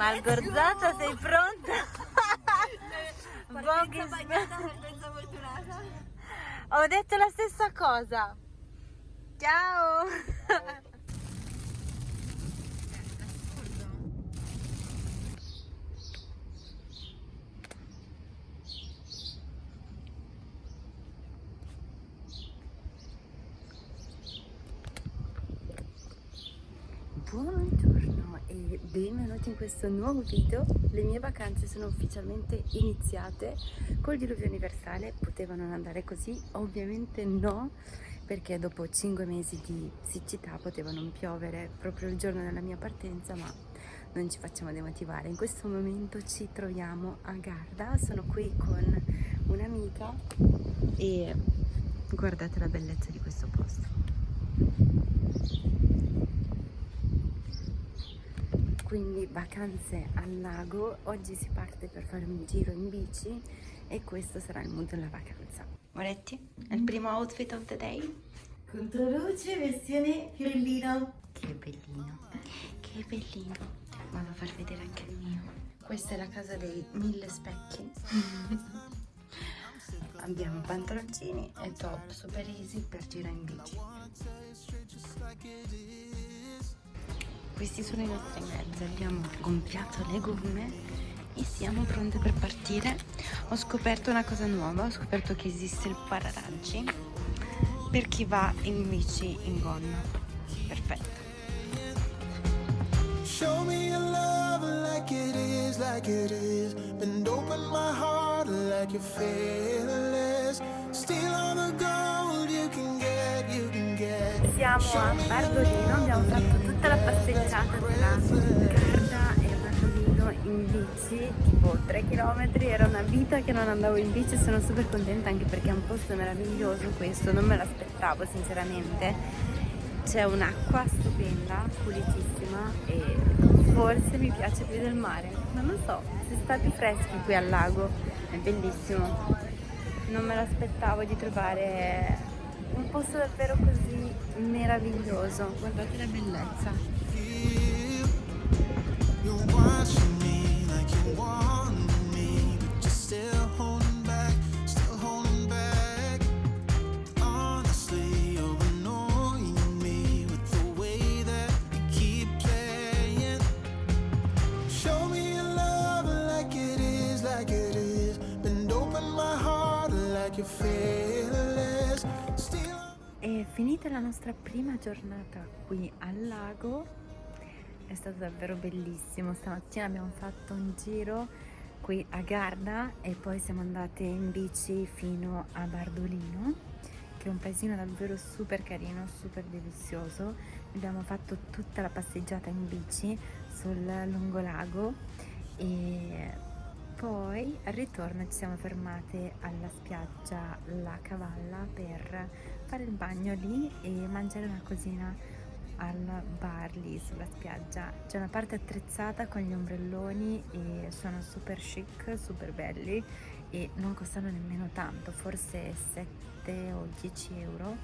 Malgorzata, sei pronta? Partenza bagnata, partenza fortunata. Ho detto la stessa cosa. Ciao. Buongiorno e benvenuti in questo nuovo video. Le mie vacanze sono ufficialmente iniziate col diluvio universale. Potevano andare così? Ovviamente no, perché dopo 5 mesi di siccità poteva non piovere proprio il giorno della mia partenza, ma non ci facciamo demotivare. In questo momento ci troviamo a Garda, sono qui con un'amica e guardate la bellezza di questo posto. Quindi vacanze al lago. Oggi si parte per fare un giro in bici e questo sarà il mood della vacanza. Moretti, è il primo outfit of the day? Controluce versione fiorellino. che bellino. Che bellino. Vado a far vedere anche il mio. Questa è la casa dei mille specchi. Abbiamo pantaloncini e top super easy per girare in bici questi sono i nostri mezzi abbiamo gonfiato le gomme e siamo pronte per partire ho scoperto una cosa nuova ho scoperto che esiste il pararaggi per chi va in bici in gonna perfetto Show me your love like it is, like it is. Bend open my heart like you're fearless. Steal all the gold siamo a Bardolino abbiamo fatto tutta la passeggiata tra Garda e Bardolino in bici tipo 3 km era una vita che non andavo in bici sono super contenta anche perché è un posto meraviglioso questo non me l'aspettavo sinceramente. C'è un'acqua stupenda pulitissima e forse mi piace più del mare. Ma non so si sta più freschi qui al lago è bellissimo. Non me l'aspettavo di trovare un posto davvero così meraviglioso. Guardate la bellezza. Your love finita la nostra prima giornata qui al lago, è stato davvero bellissimo. Stamattina abbiamo fatto un giro qui a Garda e poi siamo andate in bici fino a Bardolino, che è un paesino davvero super carino, super delizioso. Abbiamo fatto tutta la passeggiata in bici sul lungolago e poi al ritorno ci siamo fermate alla spiaggia La Cavalla per fare il bagno lì e mangiare una cosina al bar lì sulla spiaggia. C'è una parte attrezzata con gli ombrelloni e sono super chic, super belli e non costano nemmeno tanto, forse 7 o 10 euro,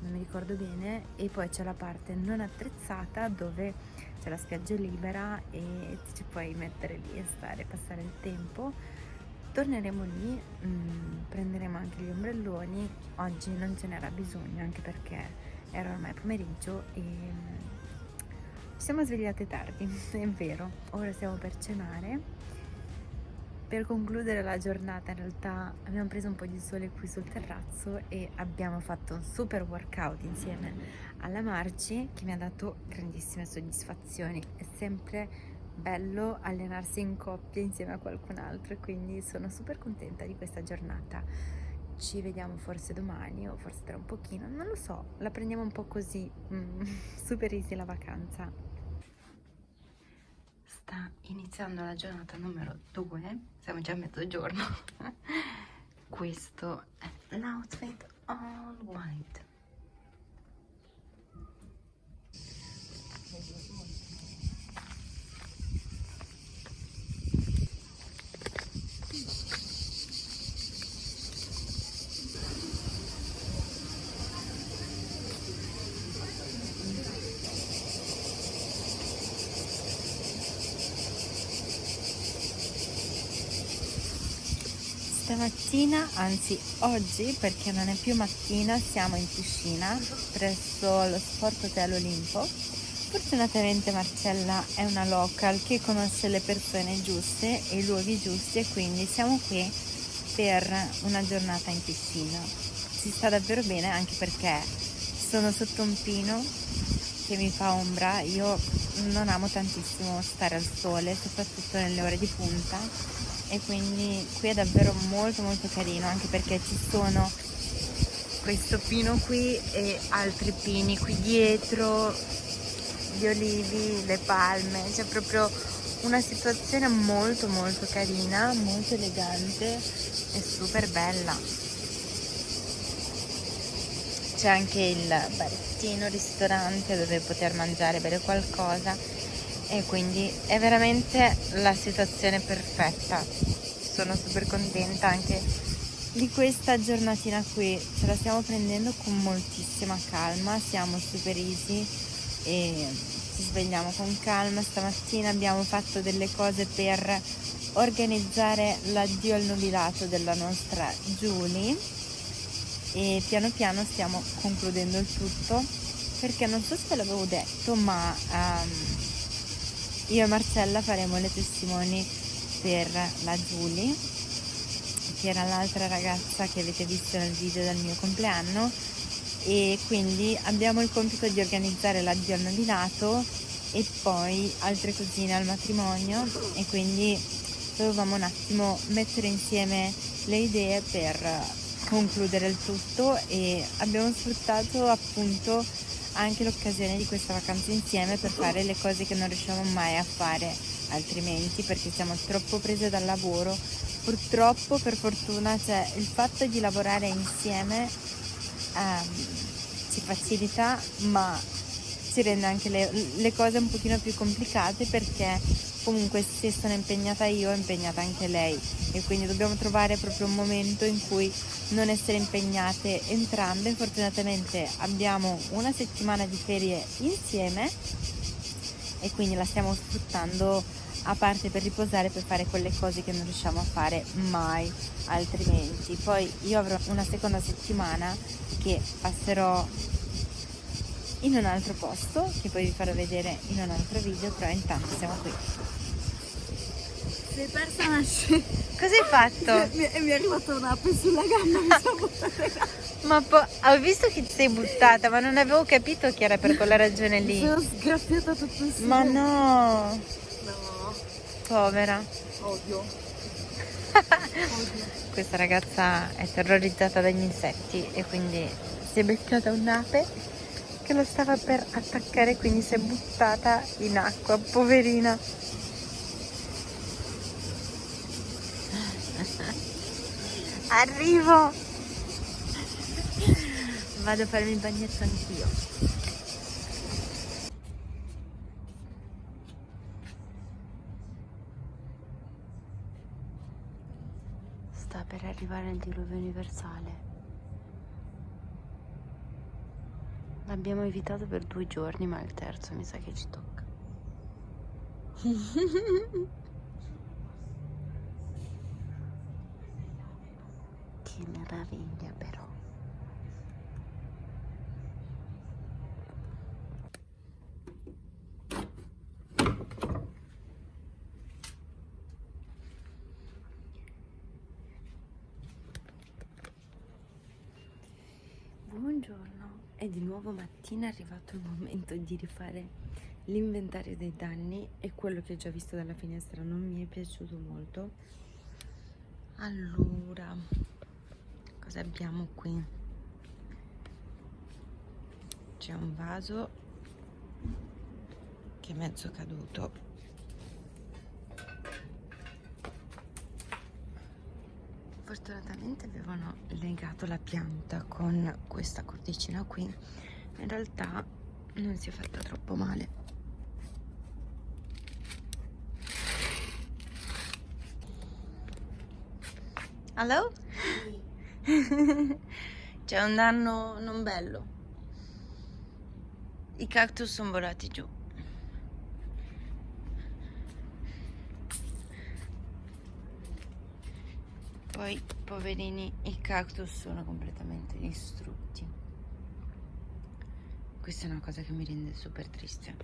non mi ricordo bene. E poi c'è la parte non attrezzata dove c'è la spiaggia libera e ci puoi mettere lì e stare, passare il tempo. Torneremo lì, mm, prenderemo anche gli ombrelloni, oggi non ce n'era bisogno anche perché era ormai pomeriggio e mm, ci siamo svegliate tardi, è vero, ora stiamo per cenare. Per concludere la giornata in realtà abbiamo preso un po' di sole qui sul terrazzo e abbiamo fatto un super workout insieme alla Marci che mi ha dato grandissime soddisfazioni. È sempre bello allenarsi in coppia insieme a qualcun altro e quindi sono super contenta di questa giornata. Ci vediamo forse domani o forse tra un pochino, non lo so, la prendiamo un po' così, mm, super easy la vacanza. Sta iniziando la giornata numero 2, siamo già a mezzogiorno. Questo è l'outfit all white. Stamattina, anzi oggi, perché non è più mattina, siamo in piscina presso lo Sport Hotel Olimpo. Fortunatamente Marcella è una local che conosce le persone giuste e i luoghi giusti e quindi siamo qui per una giornata in piscina. Si sta davvero bene anche perché sono sotto un pino che mi fa ombra. Io non amo tantissimo stare al sole, soprattutto nelle ore di punta e quindi qui è davvero molto molto carino anche perché ci sono questo pino qui e altri pini qui dietro gli olivi, le palme. C'è proprio una situazione molto molto carina molto elegante e super bella. C'è anche il barettino ristorante dove poter mangiare bere qualcosa e quindi è veramente la situazione perfetta. Sono super contenta anche di questa giornatina qui. Ce la stiamo prendendo con moltissima calma siamo super easy e ci svegliamo con calma. Stamattina abbiamo fatto delle cose per organizzare l'addio al nubilato della nostra Julie e piano piano stiamo concludendo il tutto perché non so se l'avevo detto ma um, io e Marcella faremo le testimoni per la Julie che era l'altra ragazza che avete visto nel video del mio compleanno. E quindi abbiamo il compito di organizzare l'addio al nominato e poi altre cosine al matrimonio. E quindi dovevamo un attimo mettere insieme le idee per concludere il tutto. E abbiamo sfruttato appunto anche l'occasione di questa vacanza insieme per fare le cose che non riusciamo mai a fare altrimenti perché siamo troppo prese dal lavoro. Purtroppo per fortuna cioè, il fatto di lavorare insieme ehm, ci facilita ma ci rende anche le, le cose un pochino più complicate perché comunque se sono impegnata io è impegnata anche lei. E quindi dobbiamo trovare proprio un momento in cui non essere impegnate entrambe. Fortunatamente abbiamo una settimana di ferie insieme e quindi la stiamo sfruttando a parte per riposare per fare quelle cose che non riusciamo a fare mai altrimenti. Poi io avrò una seconda settimana che passerò in un altro posto che poi vi farò vedere in un altro video però intanto siamo qui Sei persa una scena. cosa hai fatto? Mi, mi è arrivata un'ape sulla gamba, mi sono buttata ma poi ho visto che ti sei buttata ma non avevo capito che era per quella ragione Mi lì sono sgraffiata tutto insieme. ma no No, povera odio. questa ragazza è terrorizzata dagli insetti e quindi si è beccata un'ape che lo stava per attaccare quindi si è buttata in acqua poverina. Arrivo. Vado a farmi il bagnetto anch'io. Sta per arrivare il diluvio universale L'abbiamo evitato per due giorni, ma il terzo mi sa che ci tocca. che meraviglia però. Buongiorno, è di nuovo mattina, è arrivato il momento di rifare l'inventario dei danni e quello che ho già visto dalla finestra non mi è piaciuto molto. Allora, cosa abbiamo qui? C'è un vaso che è mezzo caduto. Fortunatamente avevano legato la pianta con questa cordicina qui. In realtà non si è fatta troppo male. Hello? C'è un danno non bello. I cactus sono volati giù. poi poverini i cactus sono completamente distrutti questa è una cosa che mi rende super triste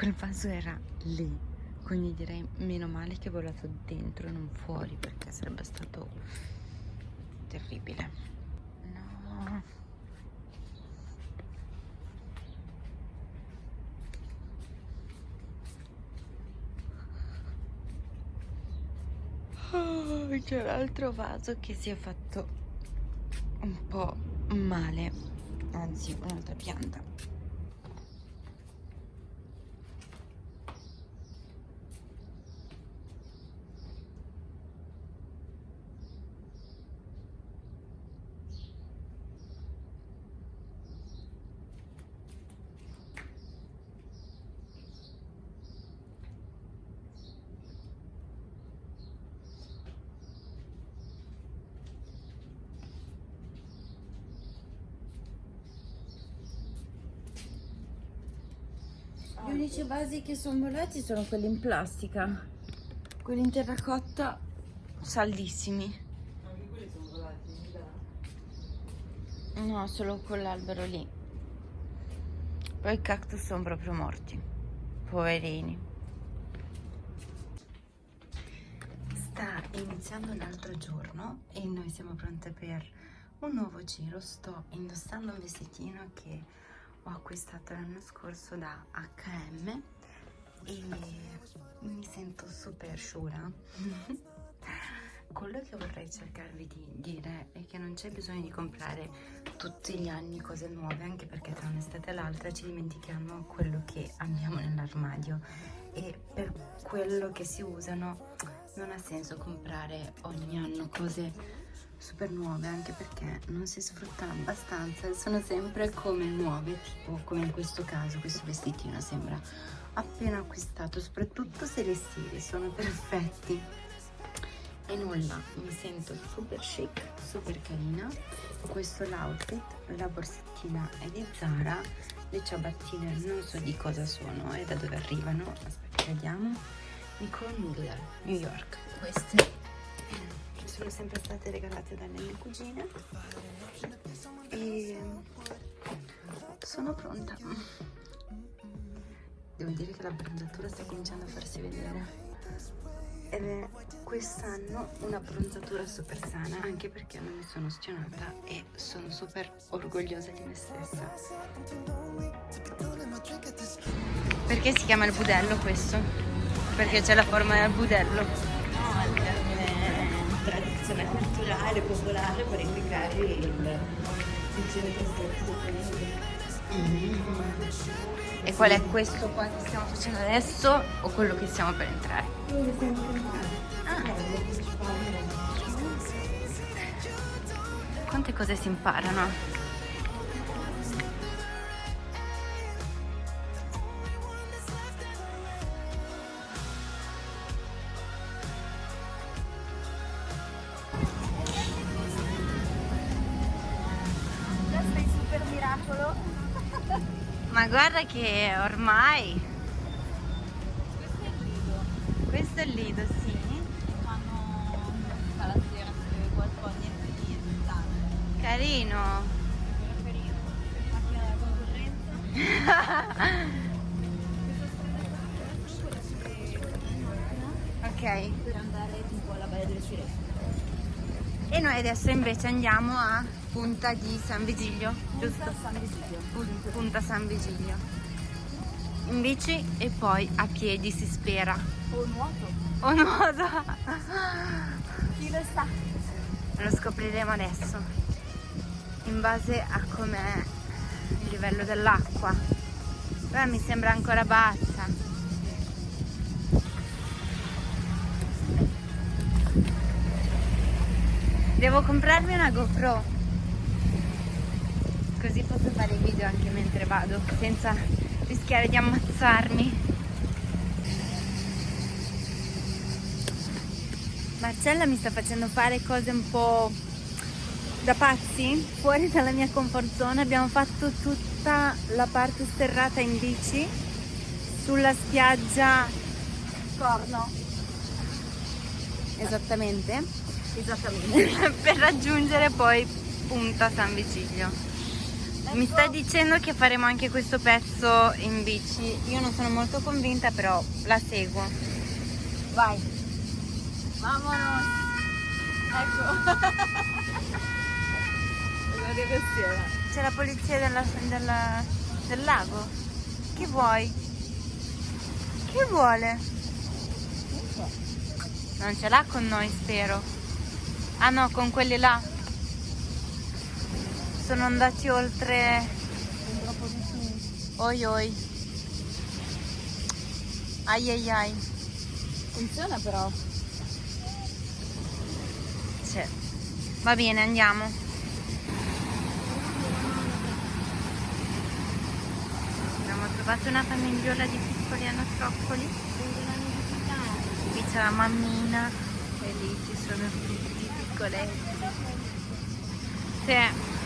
quel vaso era lì. Quindi direi meno male che è volato dentro e non fuori perché sarebbe stato terribile. No. Oh, c'è l'altro vaso che si è fatto un po' male. Anzi un'altra pianta Gli unici vasi che sono volati sono quelli in plastica. Quelli in terracotta saldissimi. Anche quelli sono volati, No, solo quell'albero lì. Poi i cactus sono proprio morti. Poverini. Sta iniziando l'altro giorno e noi siamo pronte per un nuovo giro. Sto indossando un vestitino che ho acquistato l'anno scorso da H&M e mi sento super sciura. Quello che vorrei cercarvi di dire è che non c'è bisogno di comprare tutti gli anni cose nuove anche perché tra un'estate e l'altra ci dimentichiamo quello che abbiamo nell'armadio. E per quello che si usano non ha senso comprare ogni anno cose super nuove anche perché non si sfruttano abbastanza e sono sempre come nuove tipo come in questo caso questo vestitino sembra appena acquistato soprattutto se le stili sono perfetti. E nulla mi sento super chic super carina. Questo l'outfit la borsettina è di Zara le ciabattine non so di cosa sono e da dove arrivano aspetta vediamo. Nicole Miller New York. Queste sono sempre state regalate dalle mie cugine e sono pronta. Devo dire che la bronzatura sta cominciando a farsi vedere. Ed è quest'anno una bronzatura super sana anche perché non mi sono stionata e sono super orgogliosa di me stessa. Perché si chiama il budello questo? perché c'è la forma del budello tradizione culturale, popolare per indicare il, il centro mm. E qual è questo qua che stiamo facendo adesso o quello che stiamo per entrare? Quello che stiamo per entrare. Ah. Quante cose si imparano? Che ormai... Questo è il lido. Questo è il lido, sì. Fanno la sera se qualcosa niente di esaltante. Carino. Carino. Macchina della concorrenza. ok. Per andare tipo alla Valle delle Sirene. E noi adesso invece andiamo a Punta di San Vigilio, giusto? Punta San Vigilio. Pun- Punta San Vigilio. In bici e poi a piedi si spera. O nuoto. O nuoto. Chi lo sa? Lo scopriremo adesso. In base a com'è il livello dell'acqua. Però mi sembra ancora bassa. Devo comprarmi una GoPro. così posso fare i video anche mentre vado senza rischiare di ammazzarmi. Marcella mi sta facendo fare cose un po' da pazzi? Fuori dalla mia comfort zone abbiamo fatto tutta la parte sterrata in bici sulla spiaggia Corno. Esattamente. Esattamente. Per raggiungere poi punta San Vigilio mi sta dicendo che faremo anche questo pezzo in bici io non sono molto convinta però la seguo vai Vamonos! Ecco! Stiamo. C'è la polizia della, della, del lago. Che vuoi? Che vuole? Non ce l'ha con noi, spero. Ah no, con quelli là. Sono andati oltre... Oi oi. Ai ai ai. Funziona però. Sì. Va bene, andiamo. Abbiamo trovato una famigliola di piccoli anatroccoli. Qui c'è la mammina e lì ci sono tutti i piccoletti. Sì.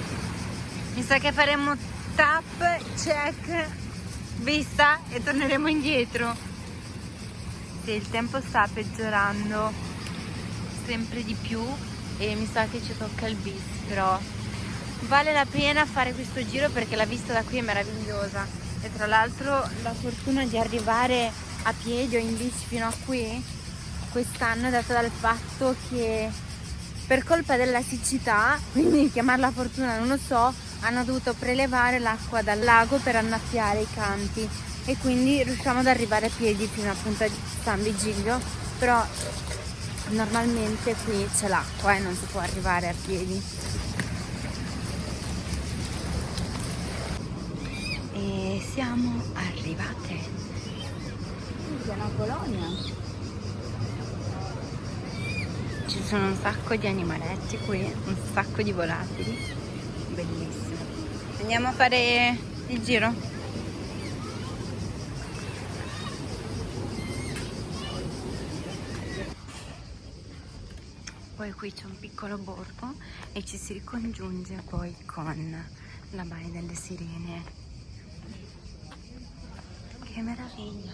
Mi sa che faremo tap, check, vista e torneremo indietro. Sì, il tempo sta peggiorando sempre di più e mi sa che ci tocca il bis però vale la pena fare questo giro perché la vista da qui è meravigliosa e tra l'altro la fortuna di arrivare a piedi o in bici fino a qui quest'anno è data dal fatto che per colpa della siccità quindi chiamarla fortuna non lo so hanno dovuto prelevare l'acqua dal lago per annaffiare i campi e quindi riusciamo ad arrivare a piedi fino a punta di San Vigilio però normalmente qui c'è l'acqua e non si può arrivare a piedi. E siamo arrivate. È una colonia. ci sono un sacco di animaletti qui un sacco di volatili. Bellissimo andiamo a fare il giro. Poi qui c'è un piccolo borgo e ci si ricongiunge poi con la baia delle sirene. Che meraviglia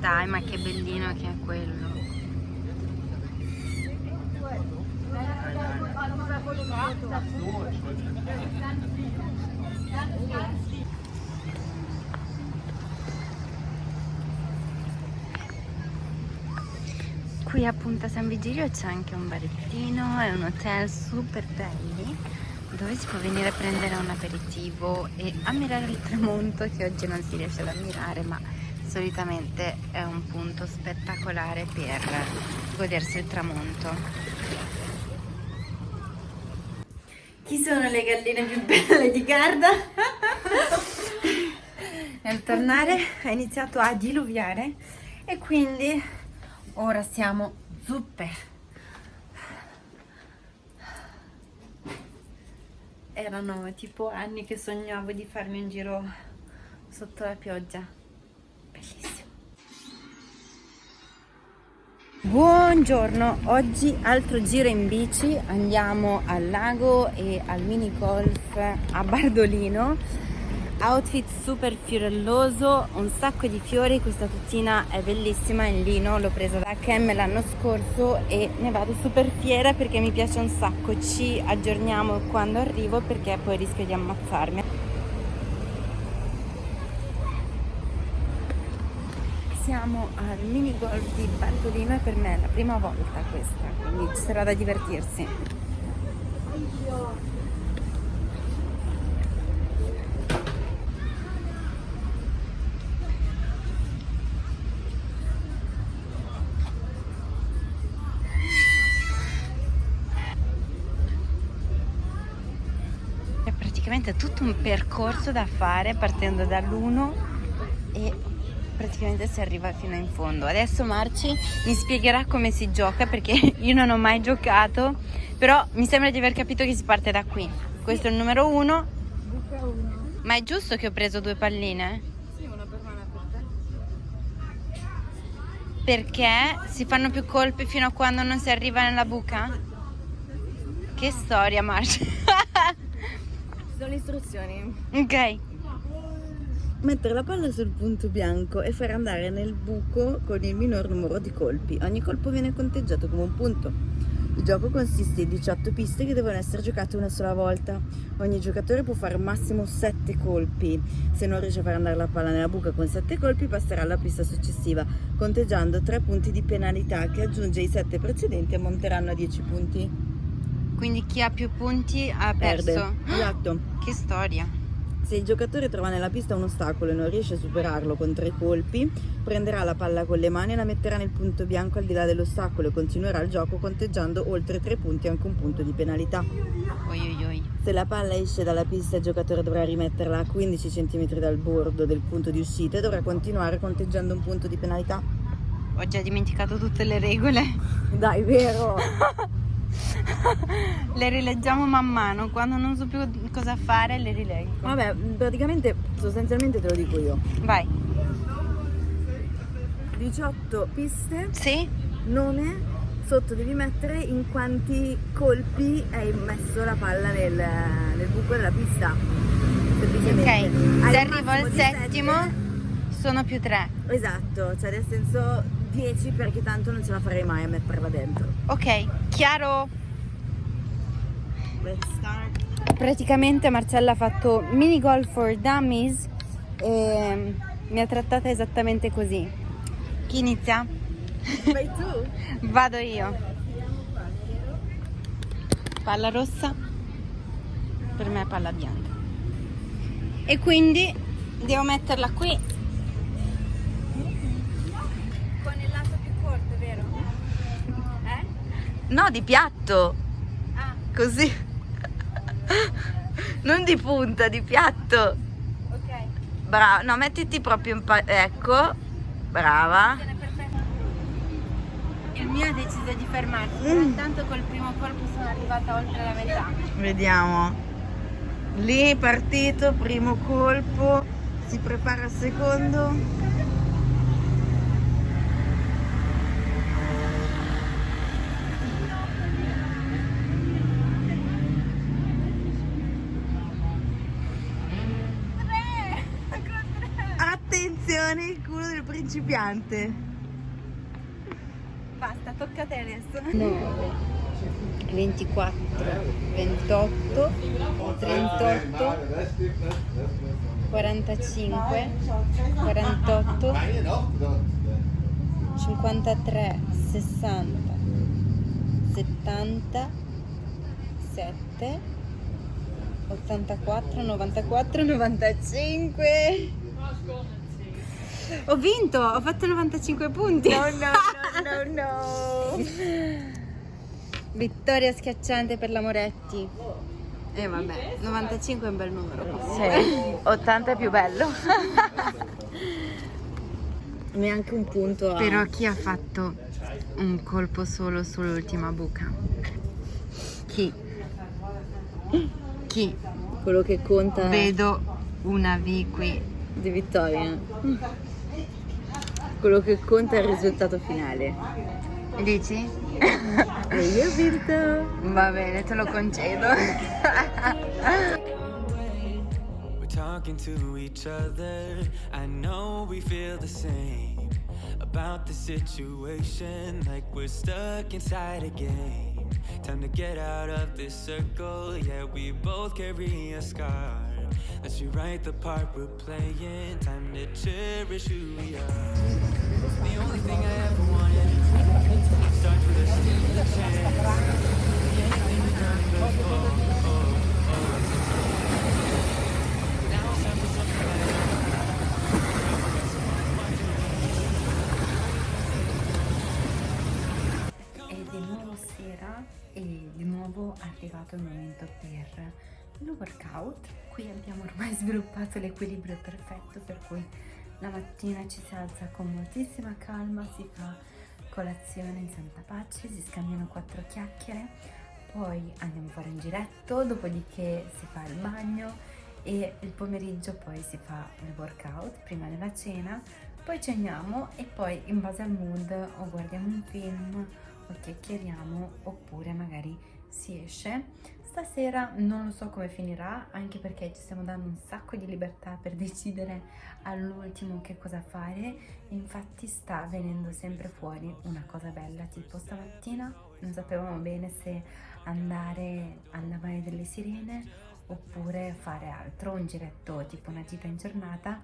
Dai, ma che bellino che è quello. Qui a Punta San Vigilio c'è anche un barettino e un hotel super belli dove si può venire a prendere un aperitivo e ammirare il tramonto che oggi non si riesce ad ammirare ma solitamente è un punto spettacolare per godersi il tramonto. Chi sono le galline più belle di Garda? Nel tornare è iniziato a diluviare e quindi ora siamo zuppe. Erano tipo anni che sognavo di farmi un giro sotto la pioggia. Bellissimo. Buongiorno, oggi altro giro in bici, andiamo al lago e al mini golf a Bardolino outfit super fiorelloso un sacco di fiori questa tuttina è bellissima in lino l'ho presa da Kem l'anno scorso e ne vado super fiera perché mi piace un sacco ci aggiorniamo quando arrivo perché poi rischio di ammazzarmi siamo al mini golf di Bartolino e per me è la prima volta questa, quindi ci sarà da divertirsi. Un percorso da fare partendo dall'1 e praticamente si arriva fino in fondo. Adesso Marci mi spiegherà come si gioca perché io non ho mai giocato, però mi sembra di aver capito che si parte da qui. Questo è il numero 1. Buca uno. Ma è giusto che ho preso due palline? Sì, una per me e una per te. Perché si fanno più colpi fino a quando non si arriva nella buca? Che storia Marci. Sono le istruzioni. ok. Mettere la palla sul punto bianco e far andare nel buco con il minor numero di colpi. Ogni colpo viene conteggiato come un punto. Il gioco consiste in 18 piste che devono essere giocate una sola volta. Ogni giocatore può fare massimo 7 colpi. Se non riesce a far andare la palla nella buca con 7 colpi passerà alla pista successiva, conteggiando 3 punti di penalità che aggiunge ai 7 precedenti e ammonteranno a 10 punti. Quindi chi ha più punti ha Perde. perso. Esatto. Che storia. Se il giocatore trova nella pista un ostacolo e non riesce a superarlo con tre colpi, prenderà la palla con le mani e la metterà nel punto bianco al di là dell'ostacolo e continuerà il gioco conteggiando oltre tre punti anche un punto di penalità. Oi oi oi. Se la palla esce dalla pista il giocatore dovrà rimetterla a 15 cm dal bordo del punto di uscita e dovrà continuare conteggiando un punto di penalità. Ho già dimenticato tutte le regole. Dai, vero! le rileggiamo man mano. Quando non so più cosa fare, le rileggo. Vabbè, praticamente, sostanzialmente te lo dico io. Vai. 18 piste, Sì? nome, sotto devi mettere in quanti colpi hai messo la palla nel, nel buco della pista. Ok. Hai Se arrivo al settimo, sette. sono più tre. Esatto, cioè nel senso 10 perché tanto non ce la farei mai a metterla dentro. Ok, chiaro. Praticamente Marcella ha fatto mini golf for dummies e mi ha trattata esattamente così. Chi inizia? Vai tu. Vado io. Palla rossa, per me è palla bianca. E quindi devo metterla qui. Con il lato più corto, vero? Eh? No, di piatto. Ah, Così. Non di punta, di piatto. ok. Brava. No, mettiti proprio in pa- Ecco. Brava. Il mio ha deciso di fermarsi, Mm. intanto col primo colpo sono arrivata oltre la metà. Vediamo. Lì è partito, primo colpo. Si prepara al secondo. Attenzione, il culo del principiante. Basta, tocca a te adesso. 9, 24, 28, 38, 45, 48, 53, 60, 70, 7, 84, 94, 95. Ho vinto, ho fatto 95 punti. No, no, no, no. Vittoria schiacciante per la Moretti. E vabbè, 95 è un bel numero. Sì, 80 è più bello. Neanche un punto a... Però chi ha fatto un colpo solo sull'ultima buca? Chi? Chi? quello che conta Vedo una V qui. di vittoria. Quello che conta è il risultato finale. Dici? E io ho vinto. Va bene, te lo concedo. Talking to each other. I know we feel the same about the situation, like we're stuck inside a game. Time to get out of this circle. Yeah, we both carry a scar Let's rewrite the part we're playing. Time to cherish who we are. The only thing I ever wanted starts with a steal chance. Anything we've done before. Oh, oh. Now it's time for something better. È di nuovo sera e di nuovo è arrivato il momento per il workout. Qui abbiamo ormai sviluppato l'equilibrio perfetto per cui la mattina ci si alza con moltissima calma, si fa colazione in santa pace, si scambiano quattro chiacchiere, poi andiamo a fare un giretto, dopodiché si fa il bagno e il pomeriggio poi si fa il workout prima della cena, poi ceniamo e poi in base al mood o guardiamo un film o chiacchieriamo oppure magari si esce. Stasera non lo so come finirà anche perché ci stiamo dando un sacco di libertà per decidere all'ultimo che cosa fare. Infatti sta venendo sempre fuori una cosa bella tipo stamattina non sapevamo bene se andare alla Valle delle Sirene oppure fare altro, un giretto tipo una gita in giornata.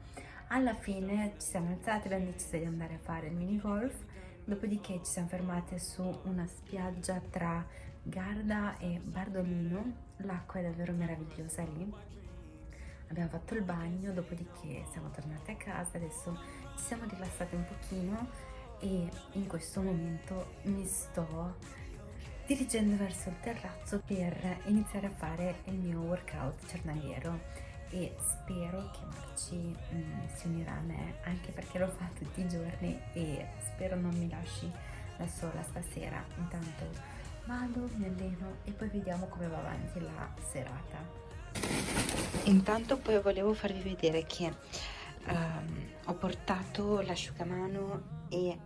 Alla fine ci siamo alzate, abbiamo deciso di andare a fare il mini golf Dopodiché ci siamo fermate su una spiaggia tra Garda e Bardolino, l'acqua è davvero meravigliosa lì. Abbiamo fatto il bagno, dopodiché siamo tornate a casa, adesso ci siamo rilassate un pochino e in questo momento mi sto dirigendo verso il terrazzo per iniziare a fare il mio workout giornaliero e spero che Marci mm, si unirà a me anche perché lo fa tutti i giorni e spero non mi lasci da sola stasera intanto vado, mi alleno e poi vediamo come va avanti la serata. Intanto poi volevo farvi vedere che ehm, ho portato l'asciugamano e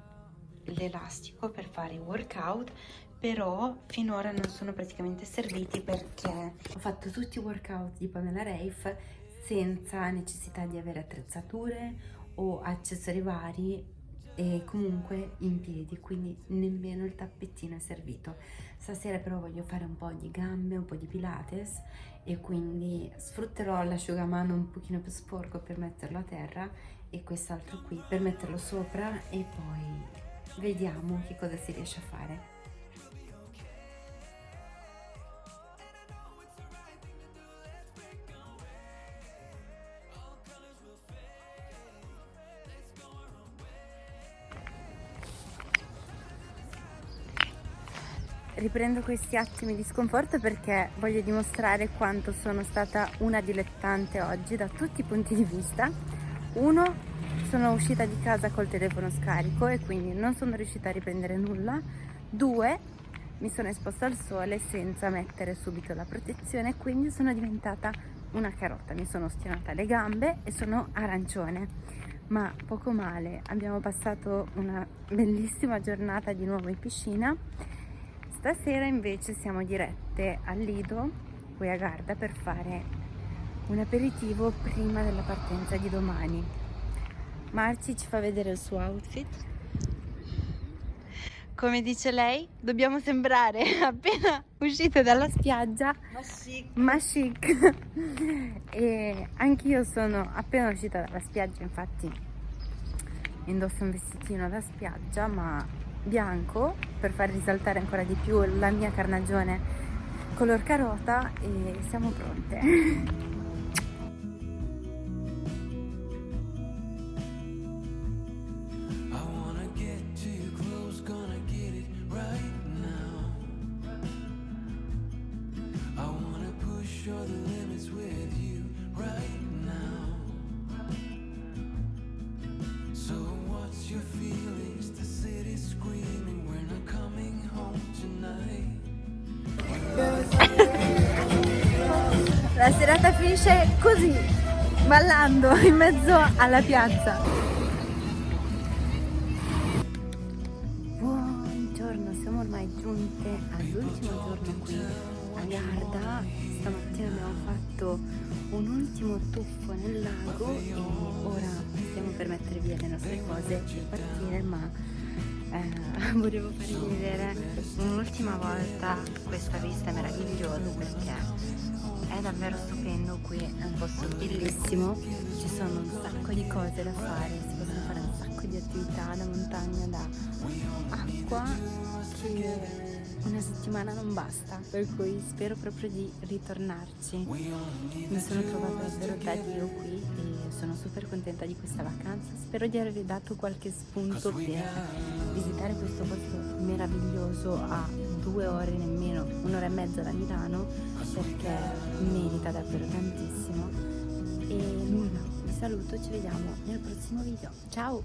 l'elastico per fare i workout però finora non sono praticamente serviti perché ho fatto tutti i workout di Pamela Reif senza necessità di avere attrezzature o accessori vari e comunque in piedi quindi nemmeno il tappettino è servito. Stasera però voglio fare un po' di gambe un po' di pilates e quindi sfrutterò l'asciugamano un pochino più sporco per metterlo a terra e quest'altro qui per metterlo sopra e poi vediamo che cosa si riesce a fare riprendo questi attimi di sconforto perché voglio dimostrare quanto sono stata una dilettante oggi da tutti i punti di vista. Uno, sono uscita di casa col telefono scarico e quindi non sono riuscita a riprendere nulla. Due, mi sono esposta al sole senza mettere subito la protezione e quindi sono diventata una carota. Mi sono ostinata le gambe e sono arancione. Ma poco male, abbiamo passato una bellissima giornata di nuovo in piscina Stasera invece siamo dirette al Lido, qui a Garda, per fare un aperitivo prima della partenza di domani. Marci ci fa vedere il suo outfit. Come dice lei, dobbiamo sembrare appena uscite dalla spiaggia Ma sì, ma chic e anch'io sono appena uscita dalla spiaggia infatti indosso un vestitino da spiaggia ma bianco per far risaltare ancora di più la mia carnagione color carota e siamo pronte alla piazza. Buongiorno siamo ormai giunte all'ultimo giorno qui a Garda. Stamattina abbiamo fatto un ultimo tuffo nel lago e ora stiamo per mettere via le nostre cose e partire ma eh, volevo farvi vedere un'ultima volta questa vista meravigliosa perché è davvero stupendo qui, è un posto bellissimo. Ci sono un sacco di cose da fare, si possono fare un sacco di attività da montagna, da acqua, che una settimana non basta, per cui spero proprio di ritornarci. Mi sono trovata davvero da Dio qui e sono super contenta di questa vacanza. Spero di avervi dato qualche spunto per visitare questo posto meraviglioso a due ore nemmeno, un'ora e mezza da Milano, perché merita davvero tantissimo. E nulla, vi saluto, ci vediamo nel prossimo video. Ciao!